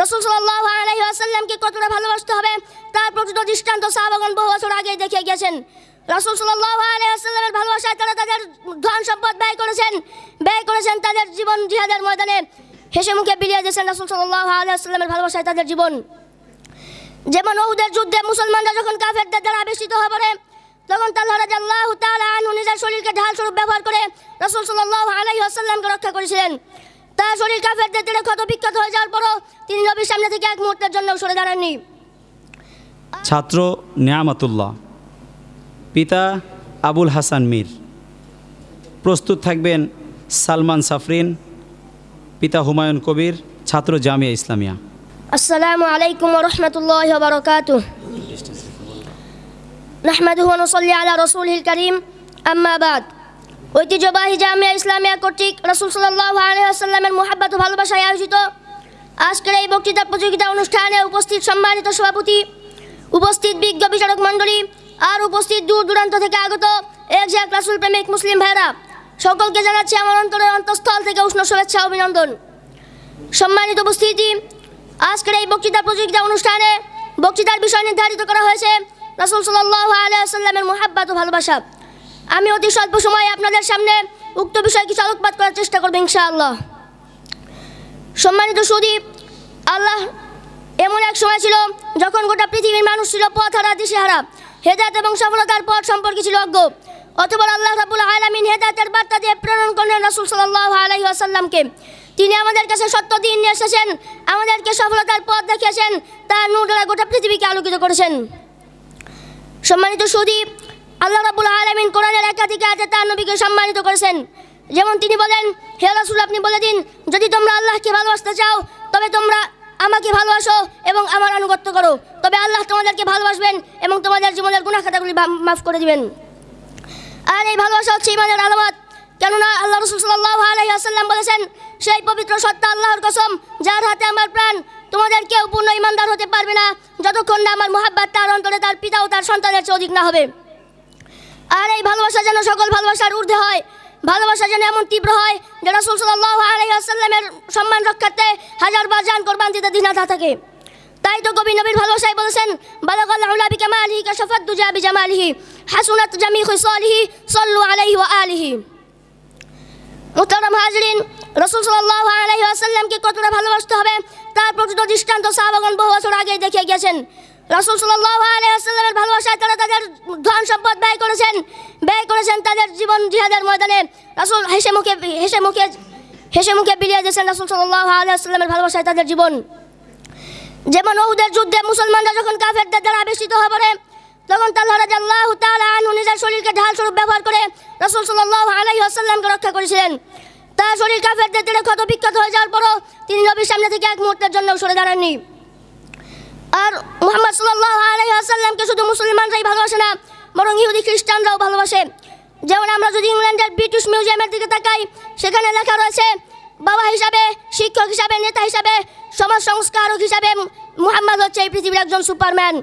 রসুল সাল্লাহ আলহি আসাল্লামকে কতটা ভালোবাসতে হবে তার প্রকৃত দৃষ্টান্ত সাহাবাগন বহু বছর আগে দেখে গেছেন রসুল সাল্লাহ আলহি ভালোবাসায় তারা তাদের ধন সম্পদ ব্যয় করেছেন ব্যয় করেছেন তাদের জীবন জিহাদের ময়দানে। হেসে মুখে বিলিয়ে দিয়েছেন রসুল সাল্লাহ আলহি আসাল্লামের ভালোবাসায় তাদের জীবন। যেমন ওহুদের যুদ্ধে মুসলমানরা যখন কাফেরদের দ্বারা আবেশিত হয়ে পড়ে, তখন আনহু নিজের শরীরকে ঢাল স্বরূপ ব্যবহার করে রাসূল সাল্লাল্লাহু আলাইহি ওয়াসাল্লামকে রক্ষা করেছিলেন। তার শরীর কাফেরদের দ্বারা ক্ষত বিক্ষত হয়ে যাওয়ার পরও তিনি নবীর সামনে থেকে এক মুহূর্তের জন্য সরে দাঁড়াননি। ছাত্র নেয়ামাতুল্লাহ পিতা আবুল হাসান মীর প্রস্তুত থাকবেন সালমান সাফরিন পিতা হুমায়ুন কবির ছাত্র জামিয়া ইসলামিয়া। আসসালামু আলাইকুম রাহমাতুল্লাহি নাহমাদুহু ওয়া নুসাল্লি আলা রাসূলিল কারীম। আম্মা বাদ। ঐতিহ্যবাহী জামিয়া ইসলামিয়া কর্তৃক রাসূল আলাইহি ওয়াসাল্লামের মুহাব্বত ভালোবাসায় আয়োজিত আজকের এই বক্তৃতা প্রতিযোগিতা অনুষ্ঠানে উপস্থিত সম্মানিত সভাপতি, উপস্থিত বিজ্ঞ বিচারক মণ্ডলী আর উপস্থিত দূর দূরান্ত থেকে আগত এক ঝাঁক রাসুল প্রেমিক মুসলিম ভাইরা, সকলকে জানাচ্ছি আমার অন্তরের অন্তঃস্থল থেকে উষ্ণ শুভেচ্ছা অভিনন্দন। সম্মানিত উপস্থিতি, আজকের এই বক্তৃতা প্রতিযোগিতা অনুষ্ঠানে বক্তৃতার বিষয় নির্ধারিত করা হয়েছে রাসুল সাল্লাহ আলাইসাল্লামের মোহাব্বত ও ভালোবাসা। আমি অতি স্বল্প সময়ে আপনাদের সামনে উক্ত বিষয়ে কিছু আলোকপাত করার চেষ্টা করব ইনশাআল্লাহ। সম্মানিত সুদীপ আল্লাহ এমন এক সময় ছিল যখন গোটা পৃথিবীর মানুষ ছিল পথ হারা, দিশেহারা, হেদায়ত এবং সফলতার পথ সম্পর্কে ছিল অজ্ঞ। অথবা আল্লাহ রাবুল আলামিন হেদায়তের বার্তা দিয়ে প্রেরণ করলেন রাসুল সাল্লাহ আলাইহি আসাল্লামকে তিনি আমাদের কাছে সত্য দিন নিয়ে এসেছেন, আমাদেরকে সফলতার পথ দেখিয়েছেন, তার নূর গোটা পৃথিবীকে আলোকিত করেছেন। সম্মানিত সুদীপ আল্লাহ রাবুল আলমিন কোরআনের একাধিক আয়াতে তার নবীকে সম্মানিত করেছেন। যেমন তিনি বলেন, হে রাসুল, আপনি বলে দিন, যদি তোমরা আল্লাহকে ভালোবাসতে চাও, তবে তোমরা আমাকে ভালোবাসো এবং আমার আনুগত্য করো। তবে আল্লাহ তোমাদেরকে ভালোবাসবেন এবং তোমাদের জীবনের গুণা খাতাগুলি মাফ করে দিবেন। আর এই ভালোবাসা হচ্ছে ইমানের আলামত। কেননা আল্লাহ রসুল সাল্লাহ আলাইসাল্লাম বলেছেন, সেই পবিত্র সত্তা আল্লাহর কসম, যার হাতে আমার প্রাণ, তোমাদের কেউ পূর্ণ ইমানদার হতে পারবে না, যতক্ষণ না আমার মোহাব্বত তার অন্তরে তার পিতা ও তার সন্তানের চেয়ে অধিক না হবে। আর এই ভালোবাসা যেন সকল ভালোবাসার ঊর্ধ্বে হয়, ভালোবাসা যেন এমন তীব্র হয় যে রাসুল সাল্লাহ আলাইসাল্লামের সম্মান রক্ষার্থে হাজার বার জান কোরবান দিতে দিনাথা থাকে। তাই তো কবি নবীর ভালোবাসায় বলেছেন, বালাগাল আউলা বিকামালিহি কাশাফাত দুজা বিজামালিহি হাসুনাত জামি খিসালিহি সাল্লু আলাইহি ওয়া আলিহি। মুহতারাম হাজরিন, রাসূল সাল্লাল্লাহু আলাইহি ওয়াসাল্লামকে কতটা ভালোবাসতে হবে, তার প্রকৃত দৃষ্টান্ত সাহাবাগণ বহু বছর আগে দেখে গেছেন রাসূল সাল্লাল্লাহু আলাইহি ওয়াসাল্লামের ভালোবাসায় তারা তাদের ধন সম্পদ ব্যয় করেছেন ব্যয় করেছেন তাদের জীবন জিহাদের ময়দানে। রাসূল হেসে মুখে হেসে মুখে হেসে মুখে বিলিয়ে দিয়েছেন রাসূল সাল্লাল্লাহু আলাইহি ওয়াসাল্লামের ভালোবাসায় তাদের জীবন। যেমন ওহুদের যুদ্ধে মুসলমানরা যখন কাফেরদের দ্বারা আবেশিত হয়ে পড়ে, তখন তাল্লাহ রাজাল্লাহ তাআলা আনহু নিজের শরীরকে ঢাল স্বরূপ ব্যবহার করে রাসূল সাল্লাল্লাহু আলাইহি ওয়াসাল্লামকে রক্ষা করেছিলেন। তার শরীর কাফেরদের দ্বারা ক্ষত বিক্ষত হয়ে যাওয়ার পরও তিনি নবীর সামনে থেকে এক মুহূর্তের জন্য সরে দাঁড়াননি। আর মুহাম্মদ সাল্লাল্লাহু আলাইহি ওয়াসাল্লামকে শুধু মুসলমানরাই ভালোবাসে না, বরং ইহুদি খ্রিস্টানরাও ভালোবাসে। যেমন আমরা যদি ইংল্যান্ডের ব্রিটিশ মিউজিয়ামের দিকে তাকাই, সেখানে লেখা রয়েছে, বাবা হিসাবে, শিক্ষক হিসাবে, নেতা হিসাবে, সমাজ সংস্কারক হিসাবে মুহাম্মদ হচ্ছে এই পৃথিবীর একজন সুপারম্যান।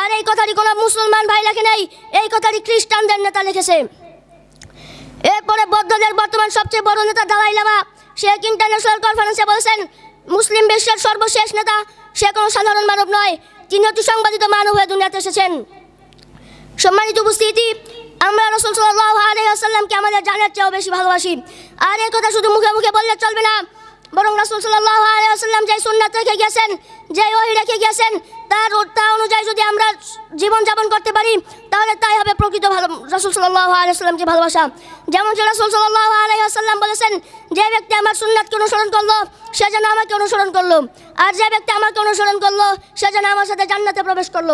আর এই কথাটি কোনো মুসলমান ভাই লেখে নেই, এই কথাটি খ্রিস্টানদের নেতা লিখেছে। এরপরে বৌদ্ধদের বর্তমান সবচেয়ে বড় নেতা দালাই লামা শেখ ইন্টারন্যাশনাল কনফারেন্সে বলেছেন, মুসলিম বিশ্বের সর্বশেষ নেতা সে কোনো সাধারণ মানব নয় তিনি অতি সংবাদিত মানব হয়ে দুনিয়াতে এসেছেন। সম্মানিত উপস্থিতি, আমরা রসুল সাল্লাহ আলহামকে আমাদের জানার চেয়েও বেশি ভালোবাসি। আর এ কথা শুধু মুখে মুখে বললে চলবে না বরং রসুল সাল্লাহ আলহাম যে সুন্নাত রেখে গেছেন যে ওই রেখে গেছেন, তার তা অনুযায়ী যদি আমরা জীবনযাপন করতে পারি, তাহলে তাই হবে প্রকৃত ভালো রসুল সাল্লাহ আলাইসাল্লামকে ভালোবাসা। যেমন রসুল আলাইসাল্লাম বলেছেন, যে ব্যক্তি আমার সুন্নাতকে অনুসরণ করল, সে যেন আমাকে অনুসরণ করল। আর যে ব্যক্তি আমাকে অনুসরণ করল, সে যেন আমার সাথে জান্নাতে প্রবেশ করল।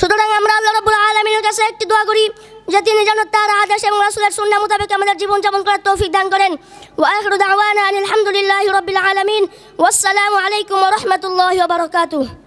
সুতরাং আমরা আল্লাহ রাব্বুল আলামিনের কাছে একটি দোয়া করি যে তিনি যেন তার আদেশ এবং রাসূলের সুন্নাহ মোতাবেক আমাদের জীবন যাপন করার তৌফিক দান করেন। ওয়া আখিরু দাওয়ানা আলহামদুলিল্লাহি রাব্বিল আলামিন। ওয়াসসালামু আলাইকুম রাহমাতুল্লাহি ওয়া বারাকাতুহু।